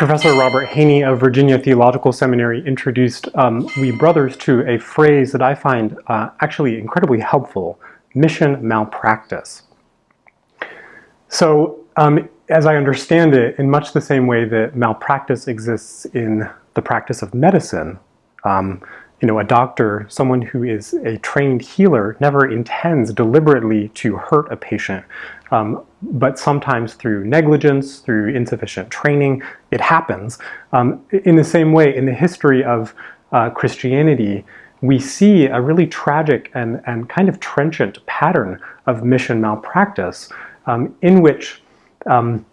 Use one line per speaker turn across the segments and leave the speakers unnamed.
Professor Robert Heaney of Virginia Theological Seminary introduced um, we brothers to a phrase that I find uh, actually incredibly helpful, mission malpractice. So um, as I understand it, in much the same way that malpractice exists in the practice of medicine, um, you know, a doctor, someone who is a trained healer, never intends deliberately to hurt a patient. Um, but sometimes through negligence, through insufficient training, it happens. Um, in the same way, in the history of uh, Christianity, we see a really tragic and, and kind of trenchant pattern of mission malpractice um, in which um,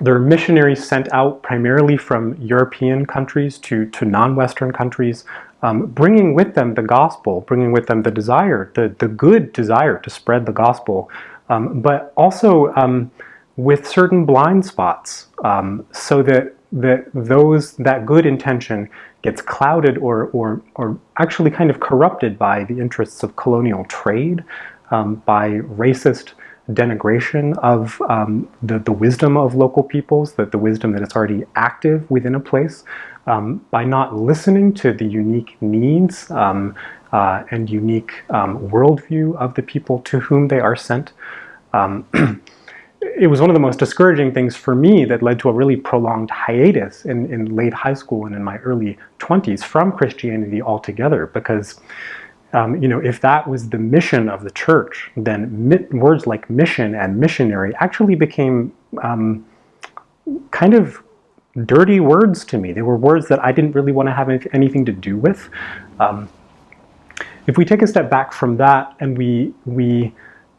there are missionaries sent out primarily from European countries to, to non-Western countries, um, bringing with them the gospel, bringing with them the desire, the, the good desire to spread the gospel, um, but also um, with certain blind spots um, so that, that those, that good intention gets clouded or, or, or actually kind of corrupted by the interests of colonial trade, um, by racist denigration of um, the, the wisdom of local peoples, that the wisdom that is already active within a place, um, by not listening to the unique needs um, uh, and unique um, worldview of the people to whom they are sent. Um, it was one of the most discouraging things for me that led to a really prolonged hiatus in, in late high school and in my early 20s from Christianity altogether because um, you know, if that was the mission of the church, then words like mission and missionary actually became um, kind of dirty words to me. They were words that I didn't really want to have anything to do with. Um, if we take a step back from that and we, we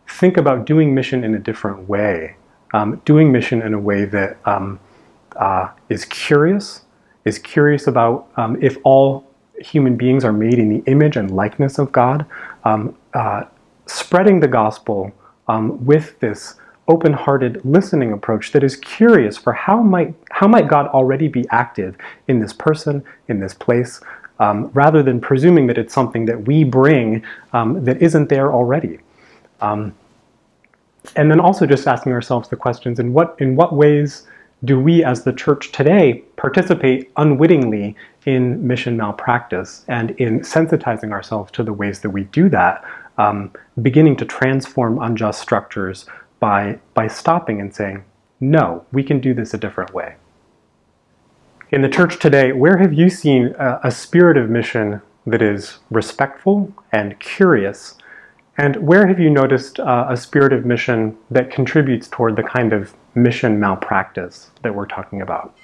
think about doing mission in a different way, um, doing mission in a way that um, uh, is curious, is curious about um, if all human beings are made in the image and likeness of God, um, uh, spreading the gospel um, with this open-hearted listening approach that is curious for how might how might God already be active in this person, in this place, um, rather than presuming that it's something that we bring um, that isn't there already. Um, and then also just asking ourselves the questions, in what, in what ways do we as the church today participate unwittingly in mission malpractice and in sensitizing ourselves to the ways that we do that, um, beginning to transform unjust structures by, by stopping and saying, no, we can do this a different way. In the church today, where have you seen a, a spirit of mission that is respectful and curious and where have you noticed uh, a spirit of mission that contributes toward the kind of mission malpractice that we're talking about?